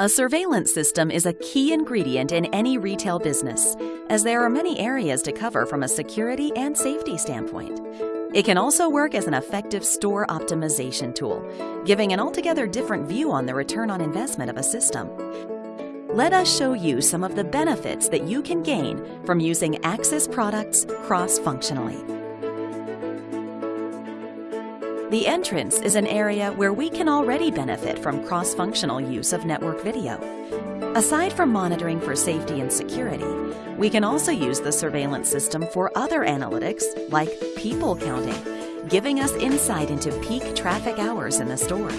A surveillance system is a key ingredient in any retail business, as there are many areas to cover from a security and safety standpoint. It can also work as an effective store optimization tool, giving an altogether different view on the return on investment of a system. Let us show you some of the benefits that you can gain from using Axis products cross-functionally. The entrance is an area where we can already benefit from cross-functional use of network video. Aside from monitoring for safety and security, we can also use the surveillance system for other analytics like people counting, giving us insight into peak traffic hours in the store.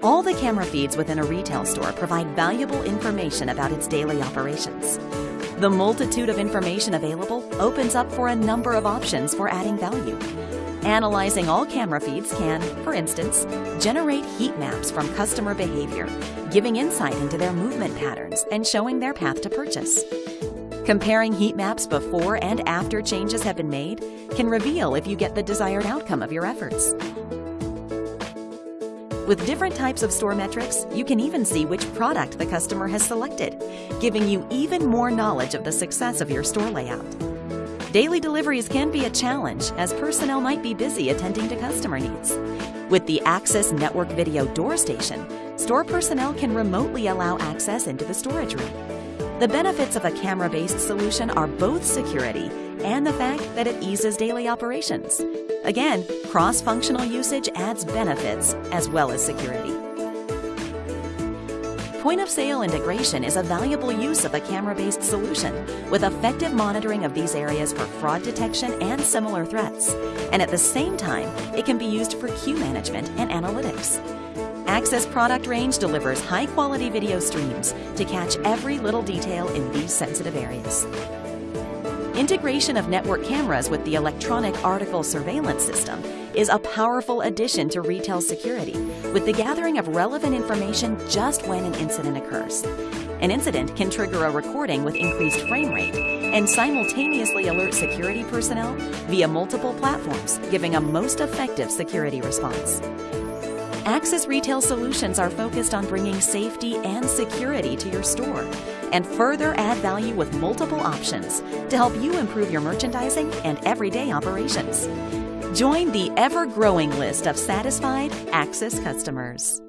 All the camera feeds within a retail store provide valuable information about its daily operations. The multitude of information available opens up for a number of options for adding value. Analyzing all camera feeds can, for instance, generate heat maps from customer behavior, giving insight into their movement patterns and showing their path to purchase. Comparing heat maps before and after changes have been made can reveal if you get the desired outcome of your efforts. With different types of store metrics, you can even see which product the customer has selected, giving you even more knowledge of the success of your store layout. Daily deliveries can be a challenge as personnel might be busy attending to customer needs. With the Axis Network Video Door Station, store personnel can remotely allow access into the storage room. The benefits of a camera-based solution are both security and the fact that it eases daily operations. Again, cross-functional usage adds benefits as well as security. Point of sale integration is a valuable use of a camera-based solution with effective monitoring of these areas for fraud detection and similar threats. And at the same time, it can be used for queue management and analytics. Axis product range delivers high-quality video streams to catch every little detail in these sensitive areas. Integration of network cameras with the electronic article surveillance system is a powerful addition to retail security with the gathering of relevant information just when an incident occurs. An incident can trigger a recording with increased frame rate and simultaneously alert security personnel via multiple platforms, giving a most effective security response. Axis Retail Solutions are focused on bringing safety and security to your store and further add value with multiple options to help you improve your merchandising and everyday operations. Join the ever growing list of satisfied Axis customers.